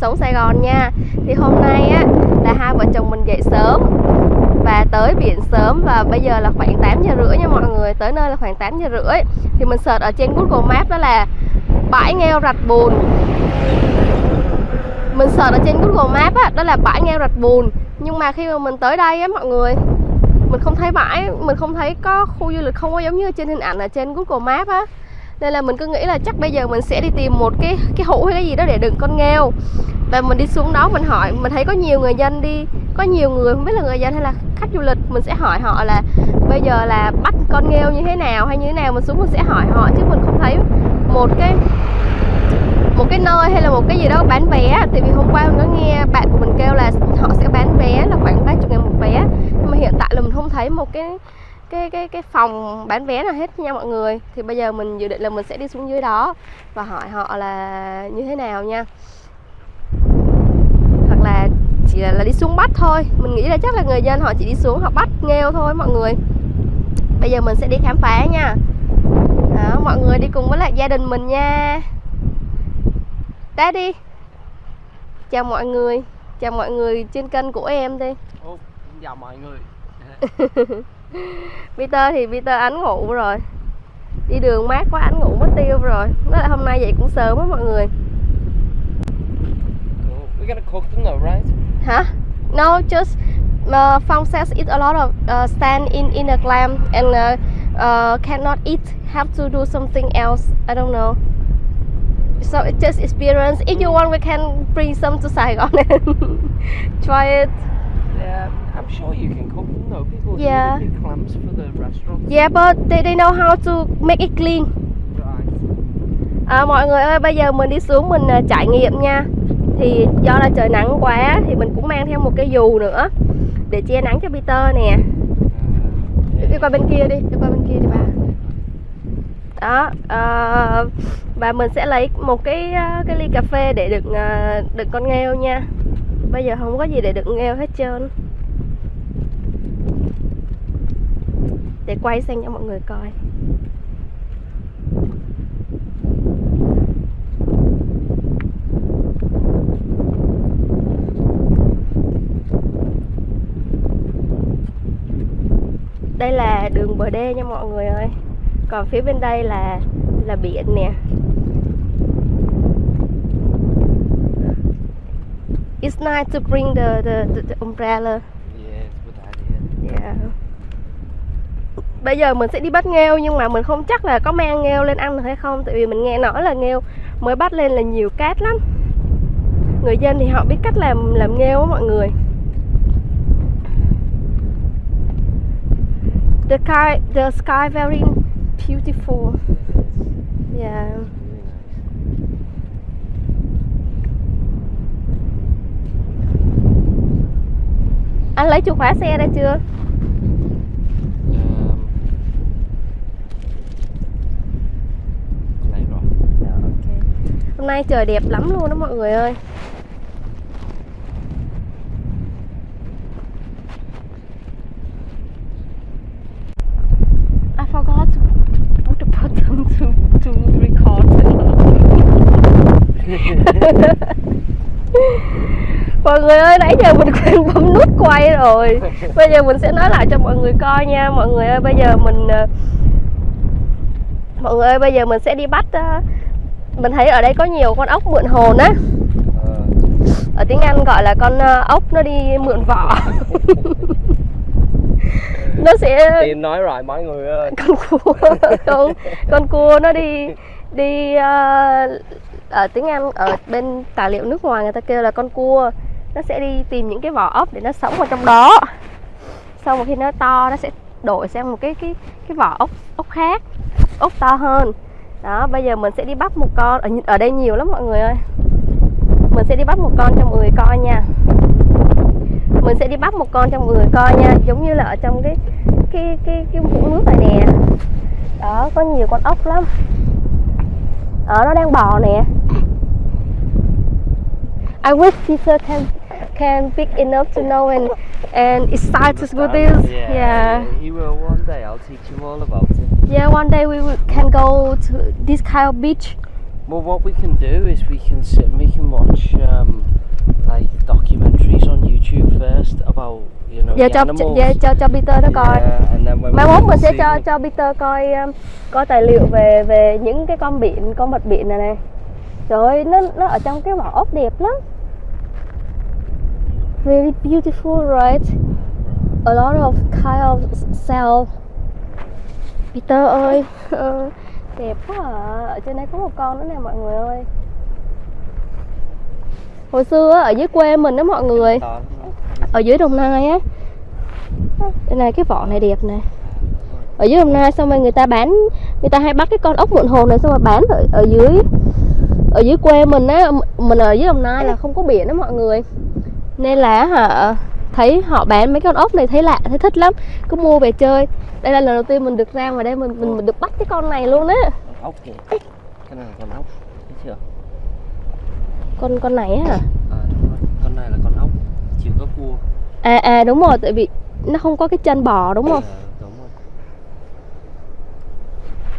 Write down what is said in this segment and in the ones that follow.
Sống Sài Gòn nha. Thì hôm nay á là hai vợ chồng mình dậy sớm Và tới biển sớm và bây giờ là khoảng 8 giờ rưỡi nha mọi người Tới nơi là khoảng 8 giờ rưỡi. Thì mình search ở trên Google Maps đó là bãi nghêu rạch bùn. Mình search ở trên Google Maps á, đó là bãi nghêu rạch bùn. Nhưng mà khi mà mình tới đây á mọi người Mình không thấy bãi, mình không thấy có khu du lịch không có giống như trên hình ảnh ở trên Google Maps á nên là mình cứ nghĩ là chắc bây giờ mình sẽ đi tìm một cái cái hũ hay cái gì đó để đựng con nghêu. Và mình đi xuống đó mình hỏi, mình thấy có nhiều người dân đi, có nhiều người, không biết là người dân hay là khách du lịch, mình sẽ hỏi họ là bây giờ là bắt con nghêu như thế nào hay như thế nào, mình xuống mình sẽ hỏi họ chứ mình không thấy một cái một cái nơi hay là một cái gì đó bán vé. Tại vì hôm qua mình có nghe bạn của mình kêu là họ sẽ bán vé là khoảng 30 ngàn một vé. Nhưng mà hiện tại là mình không thấy một cái cái cái cái phòng bán vé nào hết nha mọi người. Thì bây giờ mình dự định là mình sẽ đi xuống dưới đó và hỏi họ là như thế nào nha. Hoặc là chỉ là, là đi xuống bắt thôi. Mình nghĩ là chắc là người dân họ chỉ đi xuống họ bắt nghêu thôi mọi người. Bây giờ mình sẽ đi khám phá nha. Đó, mọi người đi cùng với lại gia đình mình nha. Đi. Chào mọi người. Chào mọi người trên kênh của em đi. Ô, chào mọi người Peter thì Peter ánh ngủ rồi. Đi đường mát quá ánh ngủ mất tiêu rồi. Nói là hôm nay dậy cũng sớm á mọi người. We're gonna cook them though, right? Hả? No, just uh, Phong says eat a lot of uh, stand in in a clam and uh, uh, cannot eat have to do something else. I don't know. So it's just experience. If you want we can bring some to Saigon and try it sure you can cook though. People Yeah. do clams for the restaurants. yeah but they, they know how to make it clean Right. À, mọi người ơi bây giờ mình đi xuống mình à, trải nghiệm nha Thì do là trời nắng quá Thì mình cũng mang theo một cái dù nữa Để che nắng cho Peter nè Uh, Đi qua bên kia đi Đi qua bên kia đi bà Đó à, Và mình sẽ lấy một cái à, cái ly cà phê để đựng à, đựng con nghêu nha Bây giờ không có gì để đựng nghêu hết trơn Để quay sang cho mọi người coi. Đây là đường bờ đê nha mọi người ơi. Còn phía bên đây là là biển nè. It's nice to bring the the, the, the umbrella. yeah, it's a good idea. Yeah. Bây giờ mình sẽ đi bắt nghêu, nhưng mà mình không chắc là có mang nghêu lên ăn được hay không, tại vì mình nghe nói là nghêu mới bắt lên là nhiều cát lắm. Người dân thì họ biết cách làm làm nghêu á mọi người. The sky the sky very beautiful. Yeah. Anh lấy chìa khóa xe ra chưa? Um, lấy rồi. Hôm nay trời đẹp lắm luôn đó mọi người ơi. I forgot to put the button to, to record. Mọi người ơi, nãy giờ mình quên bấm nút quay rồi. Bây giờ mình sẽ nói lại cho mọi người coi nha. Mọi người ơi, bây giờ mình ờ, Mọi người ơi, bây giờ mình sẽ đi bắt ờ, Mình thấy ở đây có nhiều con ốc mượn hồn á. Ở tiếng Anh gọi là con ờ, ốc nó đi mượn vỏ. Nó sẽ Tiên nói rồi mọi người ơi. con cua con con cua nó đi đi ờ, ở tiếng Anh ở bên tài liệu nước ngoài người ta kêu là con cua. Nó sẽ đi tìm những cái vỏ ốc để nó sống ở trong đó. Xong rồi khi nó to nó sẽ đổi sang một cái cái cái vỏ ốc ốc khác ốc to hơn đó, bây giờ mình sẽ đi bắt một con. Ở ở đây nhiều lắm mọi người ơi. Mình sẽ đi bắt một con cho mọi người coi nha. Mình sẽ đi bắt một con cho mọi người coi nha, giống như là ở trong cái cái cái cái vũng nước này nè. Đó, có nhiều con ốc lắm. Ở nó đang bò nè. I wish Peter can can big enough to know and and excited with this Yeah, yeah. He will one day. I'll teach you all about it. yeah one day we can go to this kind of beach. Well, what we can do is we can sit and we can watch um, like documentaries on YouTube first about you know giờ the cho giờ cho cho Peter nó coi. Yeah, mai mốt mình sẽ cho cho Peter coi um, coi tài liệu về về những cái con biển con vật biển này này trời ơi nó nó ở trong cái vỏ ốc đẹp lắm really beautiful right? A lot of kind of cell. Peter ơi. Đẹp quá à. ở trên đây có một con nữa nè mọi người ơi. Hồi xưa ở dưới quê mình đó mọi người. Ở dưới đồng nai á. Đây này cái vỏ này đẹp này ở dưới đồng nai xong rồi người ta bán người ta hay bắt cái con ốc muộn hồn này xong rồi bán ở, ở dưới ở dưới quê mình á. Mình ở dưới đồng nai là không có biển đó mọi người nên là hả thấy họ bán mấy con ốc này thấy lạ thấy thích lắm. Cứ mua về chơi. Đây là lần đầu tiên mình được ra ngoài đây mình mình, mình được bắt cái con này luôn á. Con ốc kìa. Cái này là con ốc thấy chưa? Con con này á hả? À đúng rồi. Con này là con ốc chịu có cua à à đúng rồi tại vì nó không có cái chân bò đúng không? Ờ, đúng rồi.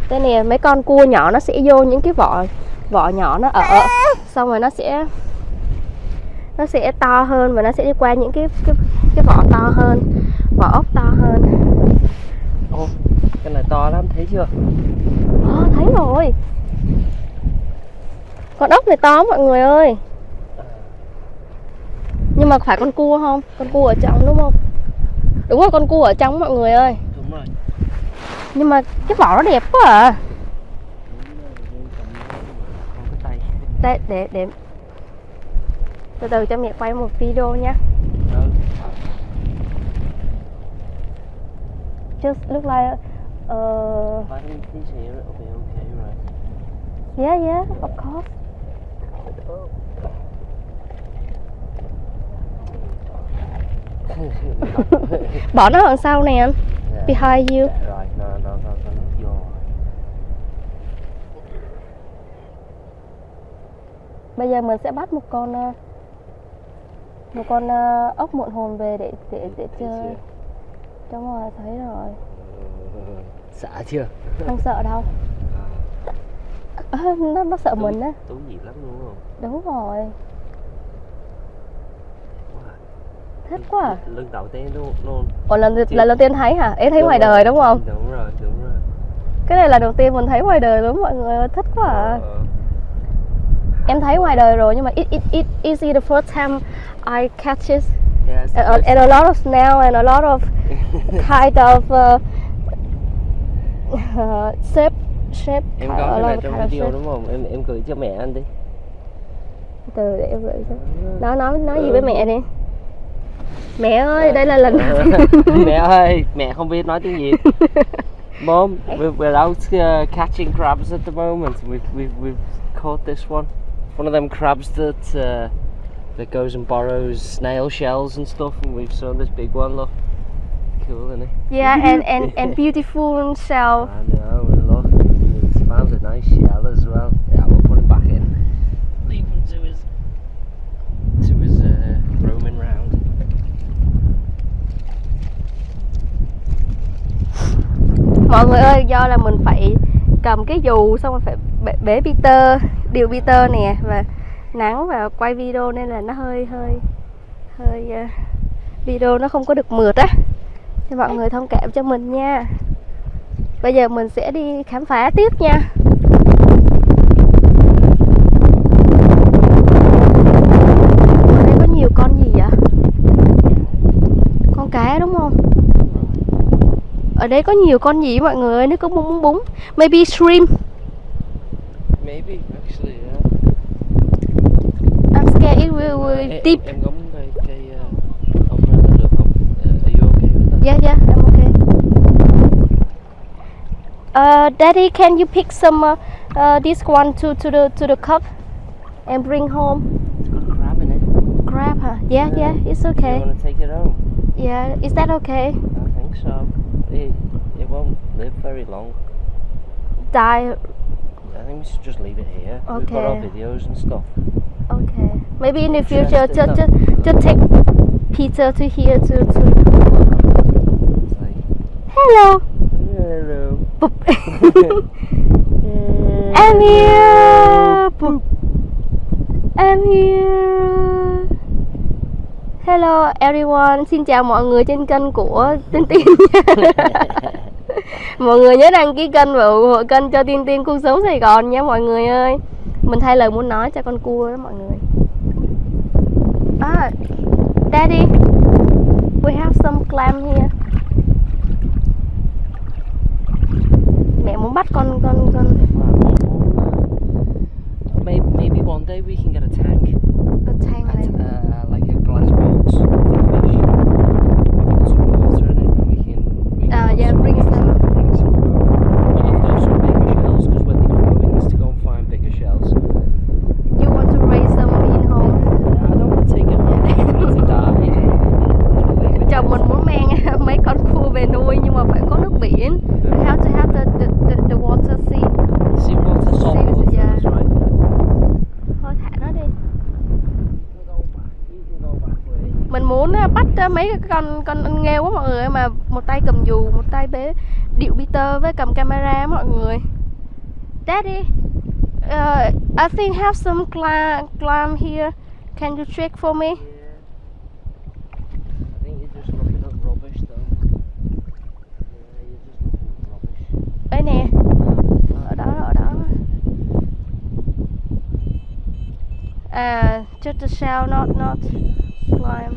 Đây nè mấy con cua nhỏ nó sẽ vô những cái vỏ vỏ nhỏ nó ở xong rồi nó sẽ nó sẽ to hơn và nó sẽ đi qua những cái cái cái vỏ to hơn vỏ ốc to hơn. Ô cái này to lắm thấy chưa? Ồ, thấy rồi. Con ốc này to mọi người ơi. Nhưng mà phải con cua không? Con cua ở trong đúng không? Đúng rồi con cua ở trong mọi người ơi. Đúng rồi. Nhưng mà cái vỏ nó đẹp quá à. Tay. Để để để từ từ cho mẹ quay một video nha ừ. just look like uh, here okay right yeah yeah of course. Bỏ nó đằng sau nè anh. Dạ. behind you. Dạ, bây giờ mình sẽ bắt một con ờ, một con ờ, ốc muộn hồn về để để để chơi. Đúng rồi thấy rồi. Xả chưa? Không sợ đâu. Ờ, nó nó sợ mình á. tú gì lắm đúng không? Đúng rồi. Wow. thích quá à. lần đầu tiên luôn luôn. Ủa lần Chị- lần đầu tiên thấy hả? Em thấy Đúng ngoài rồi, đời đúng không? đúng rồi đúng rồi. Cái này là đầu tiên mình thấy ngoài đời đúng mọi người thích quá à. Ờ, em thấy ngoài đời rồi nhưng mà it it it is the first time I catch it? Yeah, it's the and, a lot of snail and a lot of kind of uh, uh, shape shape em có cái này trong video shape. đúng không? Em em gửi cho mẹ anh đi. Từ để em gửi cho nó nói nói gì với mẹ đi? Mẹ ơi đây là lần mẹ ơi mẹ không biết nói tiếng việt Mom, we're, we're out uh, catching crabs at the moment. We've, we've, we've caught this one. One of them crabs that uh, that goes and borrows snail shells and stuff, and we've saw this big one. Look, cool, isn't it? yeah and and and beautiful shell I know, and look, it's found a nice shell as well. Yeah, we'll put him back in. Leave him to his to his uh, roaming round. mọi người ơi do là mình phải cầm cái dù xong rồi phải bế, bế Peter điều Peter nè và nắng và quay video nên là nó hơi hơi hơi uh, video nó không có được mượt á. Thì mọi người thông cảm cho mình nha. Bây giờ mình sẽ đi khám phá tiếp nha. Ở đây có nhiều con gì vậy? Con cá đúng không? Ở đây có nhiều con gì mọi người ơi? Nó có bún búng búng maybe shrimp. Maybe actually, yeah. I'm scared it will, will Em- deep Em gắm cây cây uh, umbrella được không? Uh, are you okay with that? yeah yeah I'm okay uh, daddy can you pick some uh, uh, this one to to the to the cup and bring home It's got crab in it. grab huh yeah yeah it's Do you okay want to take it home? yeah is that okay I think so. It, it won't live very long. die I think we should just leave it here. We've got our Okay. videos and stuff. okay maybe in the future just just just take Peter to here to to hello hello. Boop. Emil Boop. I'm here. Hello everyone, xin chào mọi người trên kênh của Tiên nha. mọi người nhớ đăng ký kênh và ủng hộ kênh cho Tiên Tiên cuộc sống Sài Gòn nha mọi người ơi. Mình thay lời muốn nói cho con cua đó mọi người. Ah, Daddy, we have some clam here. Mẹ muốn bắt con con con Maybe, maybe one day we can get a tank con tang and này. uh, like a glass box for fish. We put some water in it and we can. We can Ah, have yeah, bring water, some. bring some home. We'll have to have some bigger shells because when they grow, it needs to go and find bigger shells. You want to raise them in home? I don't want to take it home. I want it to die. chồng mình muốn mang mấy con cua về nuôi nhưng mà phải có nước biển we have to have the the, the, the water sea See water, salt See, water, yeah. that's right. thôi thả nó đi You can go back. You can go back where mình muốn á, bắt á, mấy cái con con nghêu quá mọi người mà một tay cầm dù một tay bế điệu Với cầm camera mọi người. Daddy uh, I think have some clam, clam here. Can you check for me? Đây nè. Ở đó ở đó. À just the shell not not climb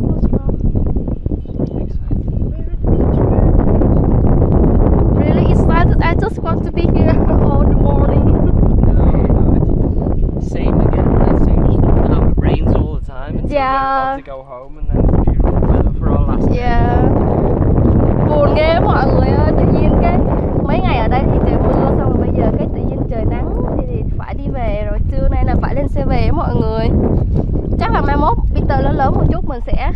What's wrong? Really excited. I just want to be here all the morning. Same again, uh, same as now. It rains all the time until we're Yeah. to go home and then weather for our last. Yeah. Buồn ghê mọi người ơi, tự nhiên cái mấy ngày ở đây thì trời mưa xong rồi bây giờ cái tự nhiên trời nắng thì, thì phải đi về rồi trưa nay là phải lên xe về mọi người. Chắc là mai mốt Peter lớn lớn một chút mình sẽ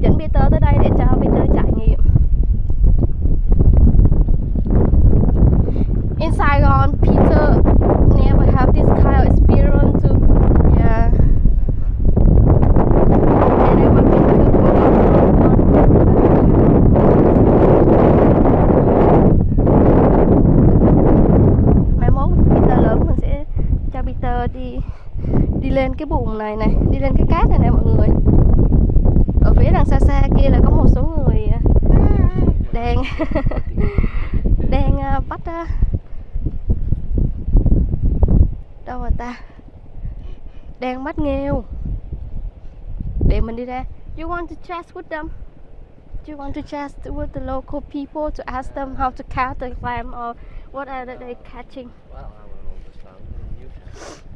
dẫn Peter tới đây để cho Peter trải nghiệm. In Saigon, Peter never have this kind of experience to yeah. And I want Peter to go mai mốt Peter lớn mình sẽ cho Peter đi đi vùng này này đi lên cái cát này nè mọi người. Ở phía đằng xa xa kia là có một số người à, đang đang à, bắt à, đâu rồi ta? Đang bắt nghêu. Để mình đi ra. You want to chat with them? Do you want to chat with the local people to ask them how to catch the clam or what are they catching? Well, I don't understand. You can.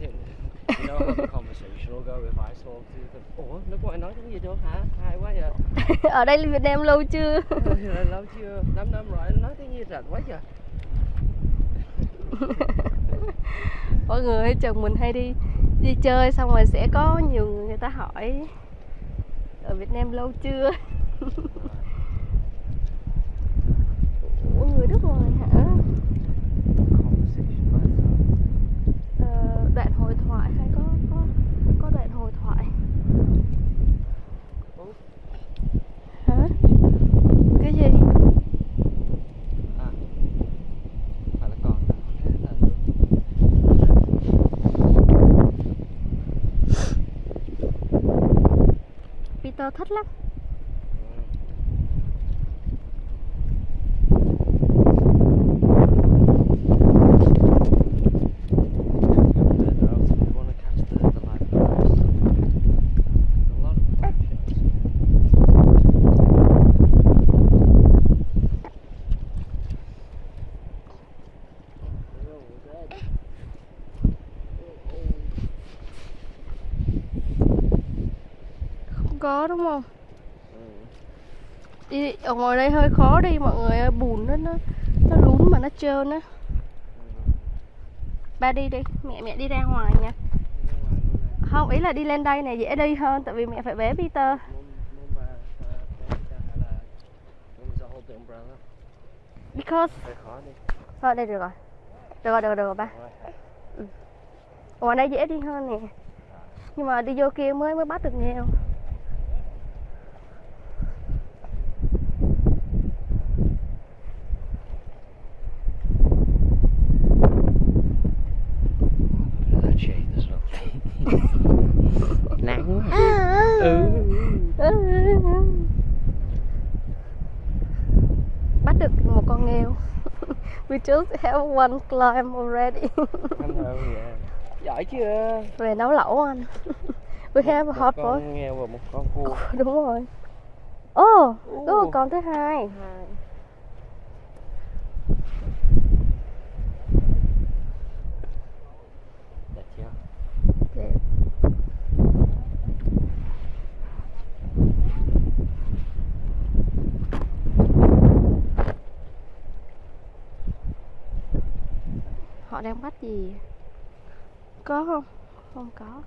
You know how the conversation will go if I talk to them. Ủa, nước ngoài nói tiếng gì được hả? Hay quá vậy. ở đây Việt Nam lâu chưa Là lâu chưa? 5 năm rồi, nói tiếng gì rành quá vậy. mọi người chồng mình hay đi đi chơi xong rồi sẽ có nhiều người người ta hỏi ở Việt Nam lâu chưa Ủa người nước ngoài hả Conversation like that. Ờ, đoạn hội thoại hay có có có đoạn hội thoại hả cái gì À, phải là còn cái là nước. Peter thích lắm Further out if you want to catch the, the live crabs. There's a lot of crab shells. không có đúng không? Ừ. đi ở ngoài đây hơi khó đi mọi người ơi bùn nó nó nó lún mà nó trơn á. Ba đi đi mẹ mẹ đi ra ngoài nha. Không ý là đi lên đây này dễ đi hơn tại vì mẹ phải bế Peter. Because Hơi thôi đây được rồi. Được rồi được rồi, được rồi ba. Ở ngoài đây dễ đi hơn nè. Nhưng mà đi vô kia mới mới bắt được nghèo. nắng ừ. Ừ. ừ. bắt được một con nghêu. We just have one climb already. Dạ. Giỏi chưa? Về nấu lẩu anh. We have một, a hot boy con và một con cua. Đúng rồi. Oh, có một con thứ hai, hai. Họ đang bắt gì? Có không? Không có.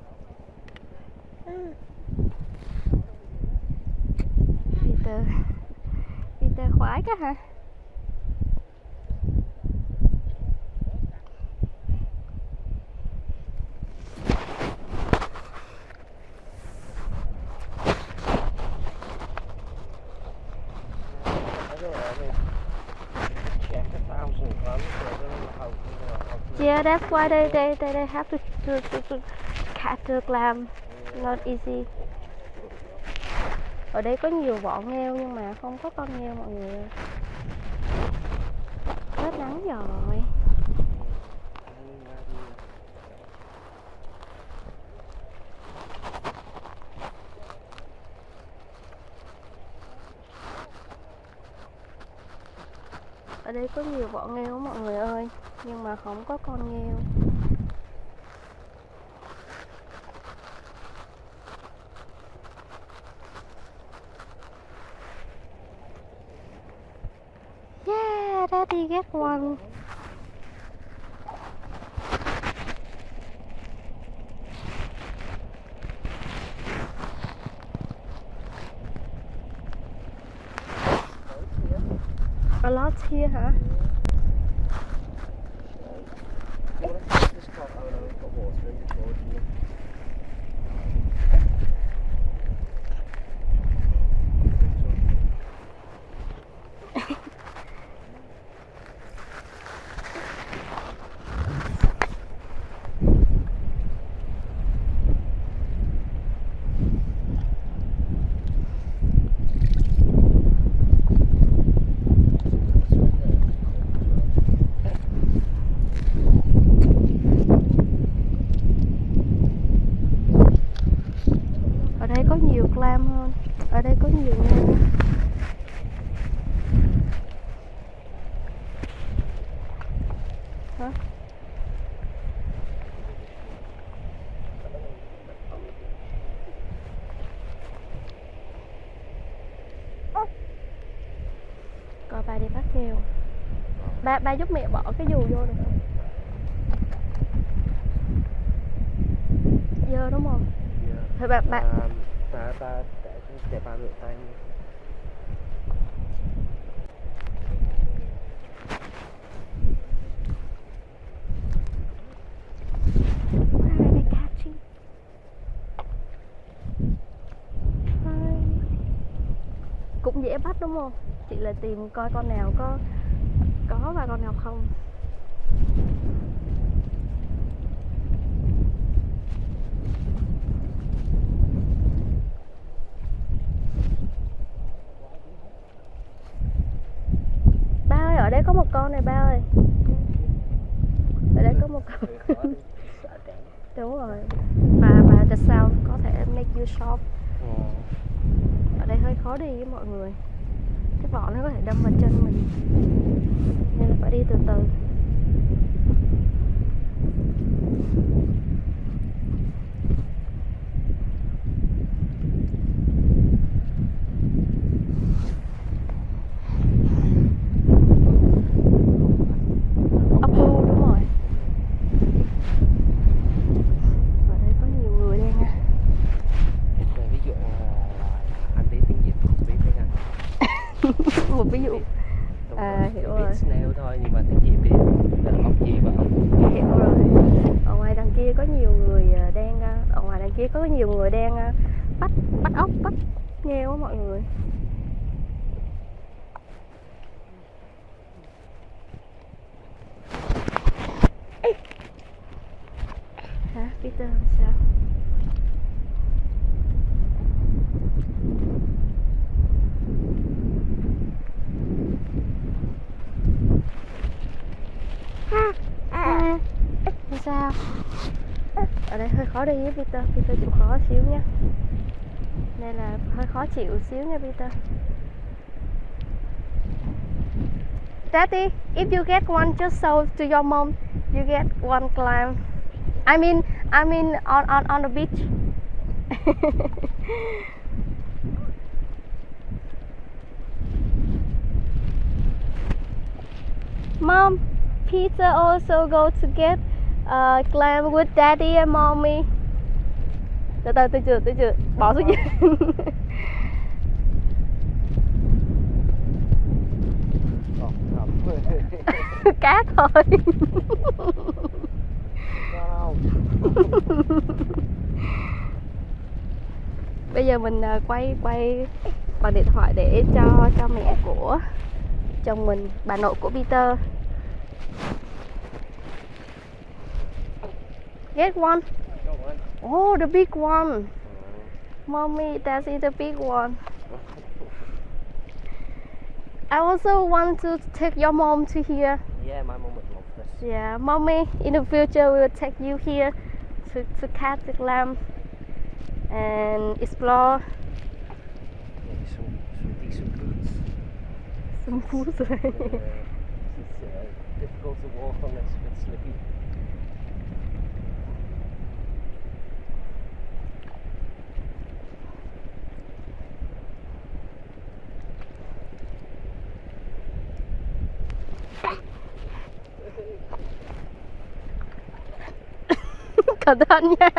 Peter. Peter khoái quá hả? I don't thousand Yeah, that's why they they they, they have to to, to, to catch the clam. Not easy. Ở đây có nhiều vỏ heo nhưng mà không có con heo mọi người ơi. Hết nắng rồi. Ở đây có nhiều vỏ nghêu mọi người ơi Nhưng mà không có con nghêu. Yeah, daddy get one A lot here hả? You wanna take this top? Oh no, we've got water in before, didn't you? Ở đây có nhiều clam hơn Ở đây có nhiều nghêu Hả? Coi ba đi bắt nghêu Ba giúp mẹ bỏ cái dù vô được không? Dơ đúng không? Yeah. Thôi ba, Um, ba, ba, để, để ba rửa tay. Cũng dễ bắt đúng không? Chị là tìm coi con nào có có và con nào không. Ba ơi, ở đây có một con này ba ơi. Ở đây có một con. Đúng rồi Và và the sound có thể make you sharp Ờ. Ở đây hơi khó đi với mọi người Cái vỏ nó có thể đâm vào chân mình Nên là phải đi từ từ. Anh. Một ví dụ Đúng À, rồi, hiểu rồi. snail thôi nhưng mà tiếng Việt biết là ốc gì và ốc hiểu rồi. Ở ngoài đằng kia có nhiều người à, đang à, ở ngoài đằng kia có nhiều người đang à, bắt bắt ốc bắt nghêu á mọi người. Ê! hả? Peter sao ở đây hơi khó đi với Peter Peter chịu khó xíu nha nên là hơi khó chịu xíu nha Peter Daddy, if you get one just so to your mom, you get one climb. I mean, I mean on on on the beach. Mom, Peter also go to get Ờ, uh, climb with daddy and mommy. Từ từ, từ chưa, từ chưa, bỏ xuống dưới. Cá thôi. Bây giờ mình ờ, quay quay bằng điện thoại để cho cho mẹ của chồng mình, bà nội của Peter. Get one. Oh, the big one. Mommy, that's the big one. I also want to take your mom to here. Yeah, my mom would love this. Yeah, mommy, in the future we will take you here to, to catch the clam and explore Maybe some, some decent boots. some food. Yeah, it's uh, difficult to walk on this, a bit slippy. Thận nha.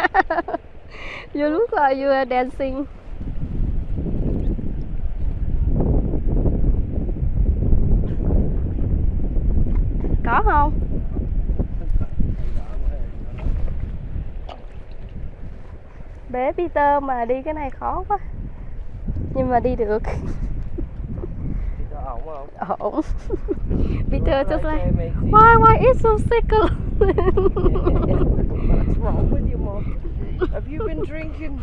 You look like you are dancing. Có không? Bé Peter mà đi cái này khó quá. Nhưng mà đi được. Có ổn không? Ổn. Peter just like, why, why it's so sickle? What's wrong with you, mum? Have you been drinking?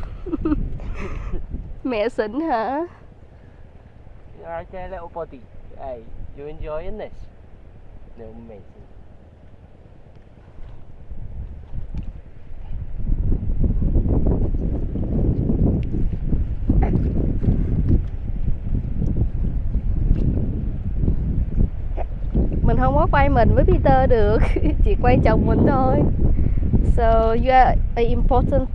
Xỉn hả? Okay, little buddy. Hey, you enjoying this? No, matey. Có quay mình với Peter được. Chỉ quay chồng mình thôi. So you are an important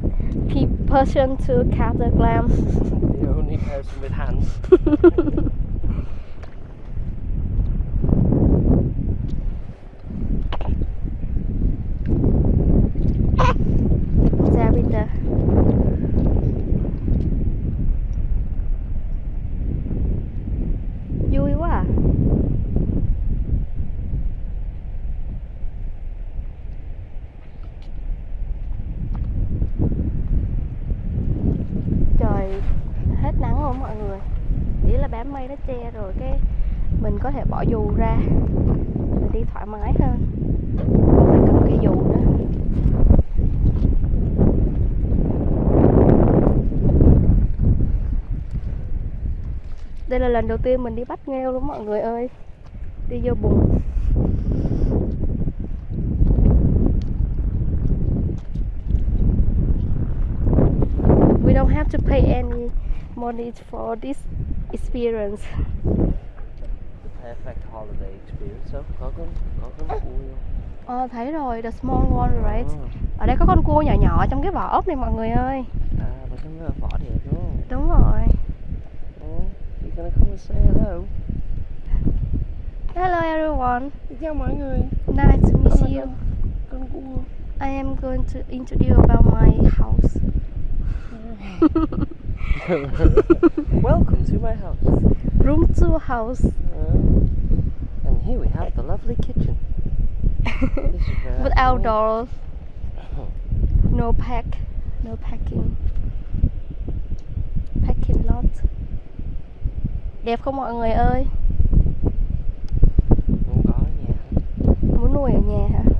pe- person to catch the clam The only person with hands. Ra Peter Vui quá à Trời hết nắng rồi mọi người Ý là đám mây nó che rồi cái Mình có thể bỏ dù ra Mình đi thoải mái hơn Không phải cầm cây dù nữa Đây là lần đầu tiên mình đi bắt nghêu luôn mọi người ơi Đi vô bùn We don't have to pay any money for this experience The perfect holiday experience. Có con, có con cua? Ờ thấy rồi, the small one right Oh. Ở đây có con cua nhỏ nhỏ trong cái vỏ ốc này mọi người ơi À, mà trong cái vỏ đẹp đúng không? Đúng rồi gonna come and say hello? Hello everyone mọi người. Nice to meet you. I am going to introduce about my house Welcome to my house. Room 2 house Uh, and here we have the lovely kitchen. This is where With I- outdoor No pack No packing Packing lot Đẹp không mọi người ơi Muốn có ở nhà. Muốn nuôi ở nhà hả?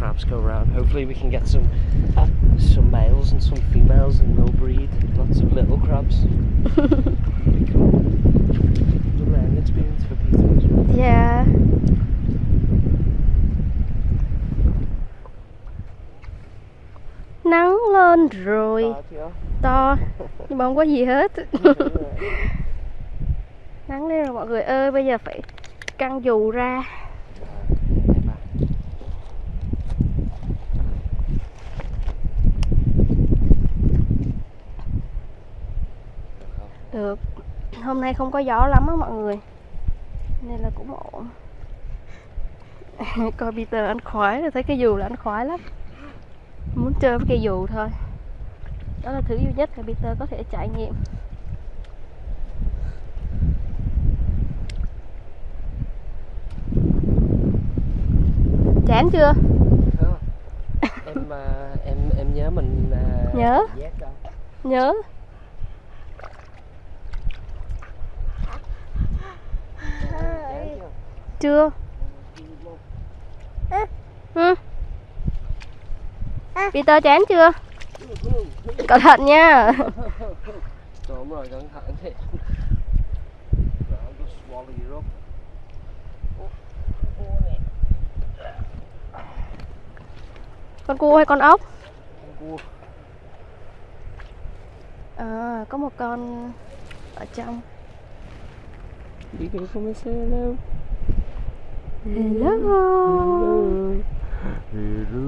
Go around. Hopefully we can get some some males and some females and they'll breed lots of little crabs. Pretty cool. It's a learning experience for Peter. Dạ Nắng lên rồi To Nhưng mà không có gì hết Nắng lên rồi mọi người ơi Bây giờ phải căng dù ra Được. Hôm nay không có gió lắm á mọi người. Nên là cũng ổn. Coi Peter anh khoái rồi Thấy cái dù là anh khoái lắm. Muốn chơi với cây dù thôi. Đó là thứ duy nhất mà Peter có thể trải nghiệm. Chán chưa? Em à, em em nhớ mình à, Nhớ. Nhớ Chán chưa? chưa? Ừ. Peter chán chưa? Cẩn thận nha Đúng rồi, cẩn thận you Con cua hay con ốc? con cua. À, có một con ở trong Đi đi không biết sao đâu. Hello Hello.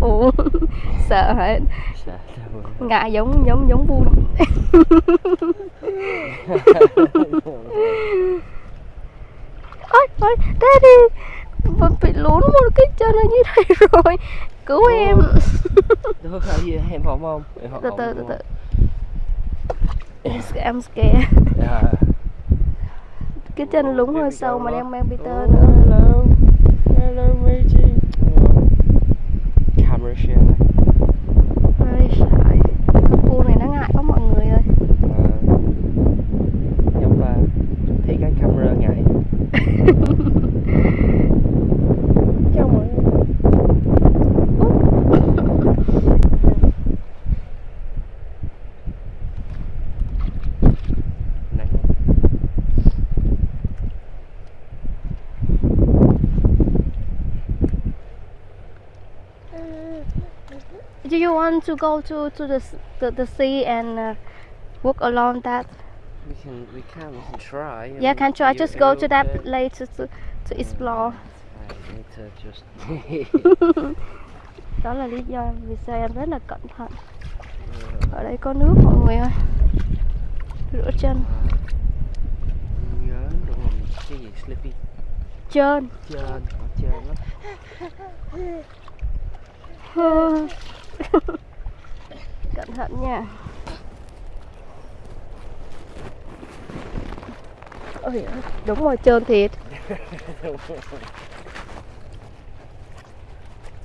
Ủa Sợ hả? Ngại giống giống giống buôn Ôi ôi Daddy Mình bị lún một cái chân ở như này rồi Cứu em Được hả gì em hổm không? Em hổm Từ không, từ từ từ không? I'm scared- Dạ. Cái chân lún Here hơi sâu mà đang mang Peter nữa Hello. Hello, matey. Camera share. Hơi sợ Con cua này nó ngại quá mọi người ơi À, giống là thấy cái camera ngại. Chào mọi người. Nắng lắm. Do you want to go to, to the, the, the sea and uh, walk along that? We can, we can, we can try. Yeah, can try. Just go to that okay? place to, to, to explore. I need to just. Đó là lý do vì sao em rất là cẩn thận. Ở đây có nước mọi người ơi. Rửa chân. nhớ đúng không? Cái gì slippy? Trơn. Trơn, ở trơn lắm. cẩn thận nha. Ôi, đúng rồi trơn thiệt.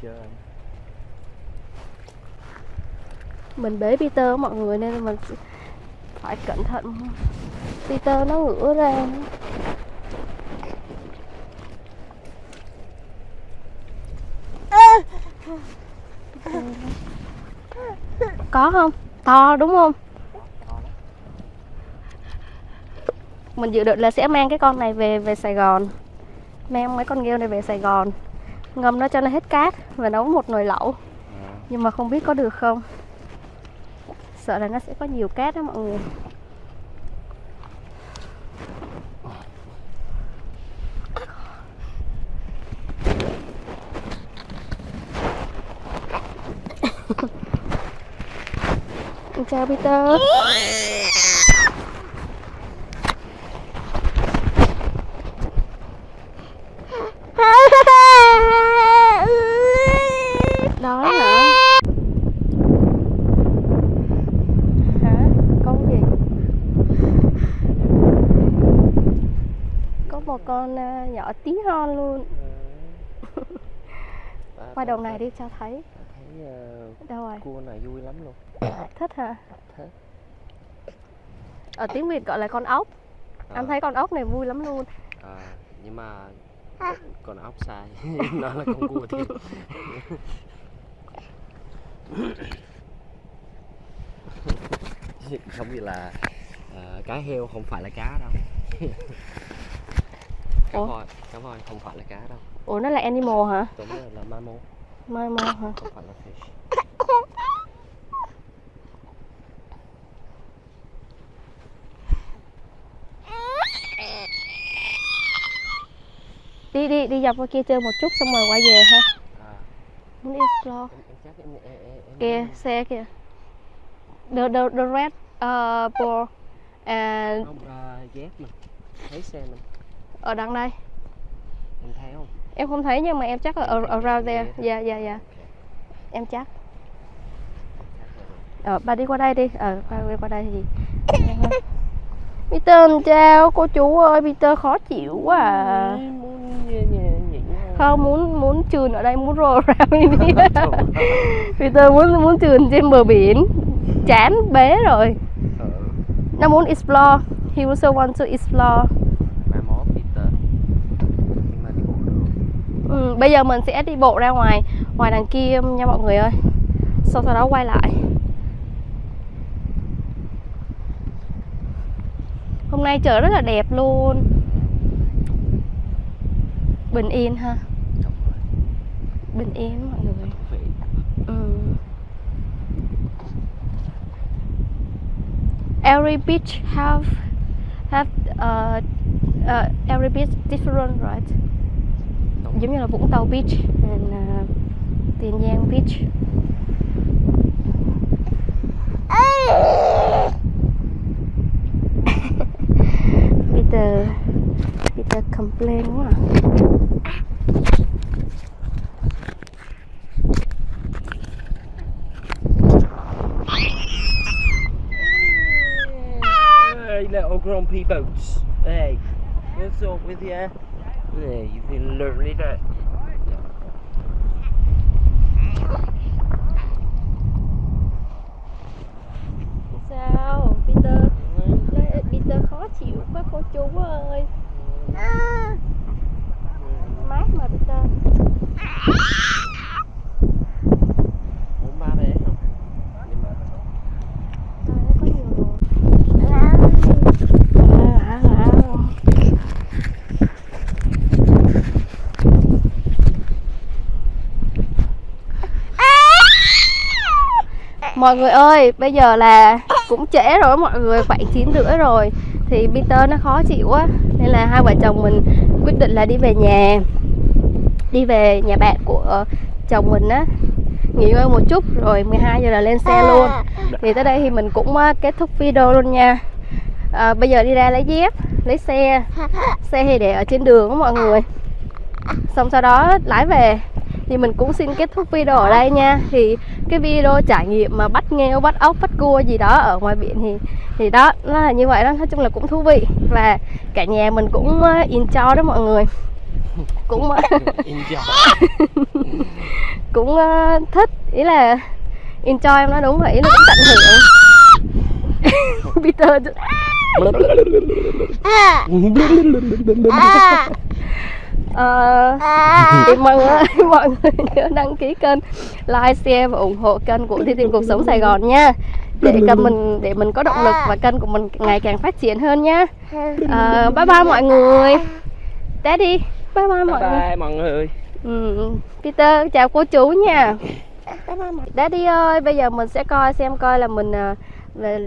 Trơn. Mình bế Peter mọi người nên mình phải cẩn thận. Peter nó ngửa ra. nữa. Có không? To đúng không? Mình dự định là sẽ mang cái con này về về Sài Gòn. Mang mấy con nghêu này về Sài Gòn. Ngâm nó cho nó hết cát Và nấu một nồi lẩu. Nhưng mà không biết có được không? Sợ là nó sẽ có nhiều cát đó mọi người. Chào Peter Đói hả? Hả? Con gì? Có một con à, nhỏ tí hon luôn ba- Qua đầu này đi cho thấy ờ, Đâu rồi? cua này vui lắm luôn. Thích hả? Thích. Ở tiếng Việt gọi là con ốc. Anh Ờ, thấy con ốc này vui lắm luôn. Ờ, nhưng mà còn ốc sai nó là con cua thiệt. Không biết là ờ, cá heo không phải là cá đâu. Cá Ủa? voi cá voi không phải là cá đâu. Ủa nó là animal hả? Đúng là, là mammal mai mai hả? Đi đi đi dọc qua kia chơi một chút xong rồi quay về ha. À, muốn explore. Kìa xe kìa. The the the red uh, ball and không uh, dép mình thấy xe mình. ở đằng đây. Em thấy không em không thấy nhưng mà em chắc là around there. dạ dạ dạ. Em chắc. Ờ bà đi qua đây đi. Ờ qua đi qua đây thì Peter chào cô chú ơi. Peter khó chịu quá à. Không muốn muốn trườn ở đây muốn roll around ơi. Peter muốn muốn trườn trên bờ biển. Chán bế rồi. Ờ, nó muốn explore. He also want to explore mai mốt Peter nhưng mà đi bộ được ừ, bây giờ mình sẽ đi bộ ra ngoài ngoài đằng kia nha mọi người ơi. Sau sau đó quay lại. Hôm nay trời rất là đẹp luôn. Bình yên ha. Bình yên mọi người. Ừ. every beach have have uh, uh, every beach different right giống như là Vũng Tàu Beach and uh, à, Tiền Giang Beach Peter Peter complain quá à. Hey, little grumpy boots. Hey, what's up with you? Hey, you've been learning it. Sao Peter Nói Peter khó chịu quá cô chú ơi Mát mà Peter Muốn ba bé không? Nhưng mà Trời ơi có nhiều rồi À, à, à. Mọi người ơi, bây giờ là cũng trễ rồi mọi người, khoảng 9 rưỡi rồi. Thì Peter nó khó chịu quá Nên là hai vợ chồng mình quyết định là đi về nhà. Đi về nhà bạn của chồng mình á. Nghỉ ngơi một chút rồi 12 giờ là lên xe luôn. Thì tới đây thì mình cũng ờ, kết thúc video luôn nha. À, Bây giờ đi ra lấy dép, lấy xe. Xe thì để ở trên đường á mọi người. Xong sau đó lái về. Thì mình cũng xin kết thúc video ở đây nha. Thì cái video trải nghiệm mà bắt nghêu bắt ốc bắt cua gì đó ở ngoài biển thì thì đó nó là như vậy đó. Nói chung là cũng thú vị và cả nhà mình cũng ờ, enjoy đó mọi người. Cũng ờ, enjoy. cũng ờ, thích. Ý là enjoy em nói đúng vậy ý là cũng tận hưởng. Peter Ờ, thì mọi người ơi, mọi người nhớ đăng ký kênh like share và ủng hộ kênh của Thi tìm cuộc sống Sài Gòn nha. Để kênh mình để mình có động lực và kênh của mình ngày càng phát triển hơn nha. Ờ, bye bye mọi người. Daddy bye bye mọi Bye người. Bye mọi người. ừ, Peter chào cô chú nha. Daddy ơi bây giờ mình sẽ coi xem coi là mình à, là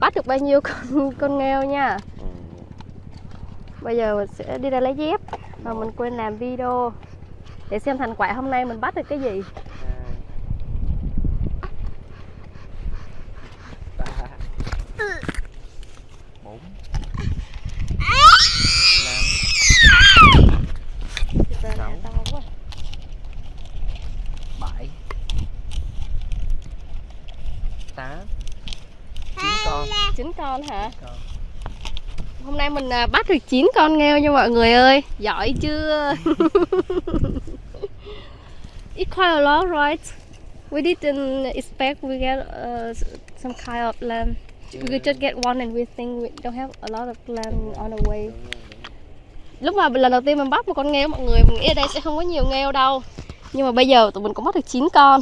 bắt được bao nhiêu con con nghêu nha. Bây giờ mình sẽ đi ra lấy dép Mà mình quên làm video. Để xem thành quả hôm nay mình bắt được cái gì. Chín con. Chín con hả? con hôm nay mình à, bắt được 9 con nghêu nha mọi người ơi. Giỏi chưa? It's quite a lot right? We didn't expect we get uh, some kind of lamb we just get one and we think we don't have a lot of lamb on the way. Lúc mà lần đầu tiên mình bắt một con nghêu mọi người mình nghĩ ở đây sẽ không có nhiều nghêu đâu. Nhưng mà bây giờ tụi mình cũng bắt được 9 con.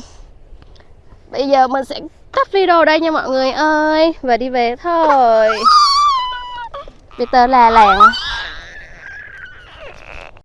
Bây giờ mình sẽ tắt video đây nha mọi người ơi. Và đi về thôi. ปีเตอร์แลแหลง